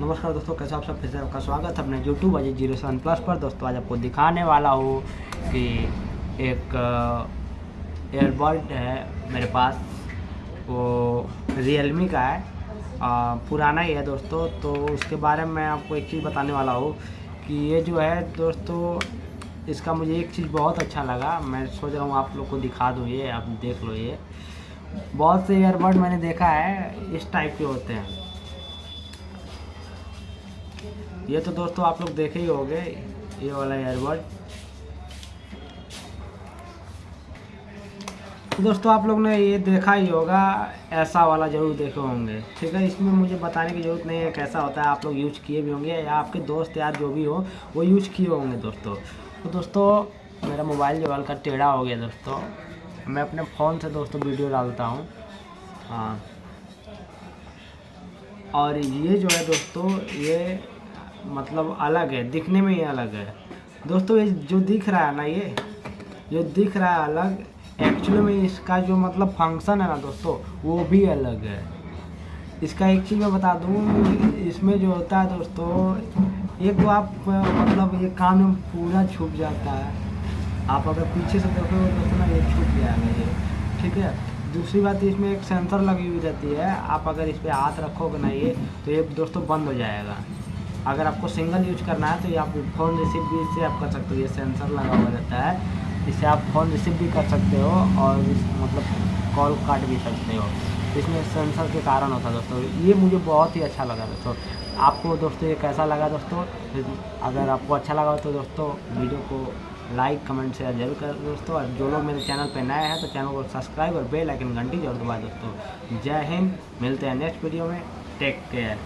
नमस्कार दोस्तों कैसे आप सब फिर से आपका स्वागत है अपने YouTube Ajay zero seven plus पर। दोस्तों आज आपको दिखाने वाला हूँ कि एक एयरबड है मेरे पास। वो रियलमी का है। आ, पुराना ही है दोस्तों तो उसके बारे में मैं आपको एक चीज़ बताने वाला हूँ कि ये जो है दोस्तों इसका मुझे एक चीज़ बहुत अच्छा लगा। मैं सोच रहा हूँ आप लोग को दिखा दूँ ये आप देख लो ये। बहुत से ईयरबड मैंने देखा है इस टाइप के होते हैं। ये तो दोस्तों आप लोग देखे ही होंगे, ये वाला एयरबड तो दोस्तों आप लोग ने ये देखा ही होगा, ऐसा वाला ज़रूर देखे होंगे। ठीक है, इसमें मुझे बताने की ज़रूरत नहीं है कैसा होता है, आप लोग यूज़ किए भी होंगे या आपके दोस्त यार जो भी हो, वो यूज़ किए होंगे दोस्तों। तो दोस्तों, मेरा मोबाइल जो हल्का टेढ़ा हो गया दोस्तों। मैं अपने फ़ोन से दोस्तों वीडियो डालता हूँ। हाँ। और ये जो है दोस्तों, ये मतलब अलग है, दिखने में ही अलग है। दोस्तों, ये जो दिख रहा है ना ये, जो दिख रहा है अलग एक्चुअली में इसका जो मतलब फ़ंक्शन है ना दोस्तों, वो भी अलग है। इसका एक चीज़ मैं बता दूँ, इसमें जो होता है दोस्तों, एक तो आप मतलब ये कान में पूरा छुप जाता है। आप अगर पीछे से देखोगे दोस्तों ना ये छुप जाएगा ये, ठीक है? दूसरी बात, इसमें एक सेंसर लगी हुई रहती है। आप अगर इस पर हाथ रखोगे ना ये तो ये दोस्तों बंद हो जाएगा। अगर आपको सिंगल यूज़ करना है तो ये आप फ़ोन रिसीव भी इससे आप कर सकते हो। ये सेंसर लगा हुआ रहता है। इससे आप फ़ोन रिसीव भी कर सकते हो और मतलब कॉल काट भी सकते हो। इसमें सेंसर के कारण होता है दोस्तों। ये मुझे बहुत ही अच्छा लगा दोस्तों। आपको दोस्तों ये कैसा लगा दोस्तों? अगर आपको अच्छा लगा तो दोस्तों वीडियो को लाइक कमेंट शेयर ज़रूर कर दोस्तों। और जो लोग मेरे चैनल पर नए हैं तो चैनल को सब्सक्राइब और बेल आइकन घंटी ज़रूर दबा दोस्तों। जय हिंद, मिलते हैं नेक्स्ट वीडियो में। Take care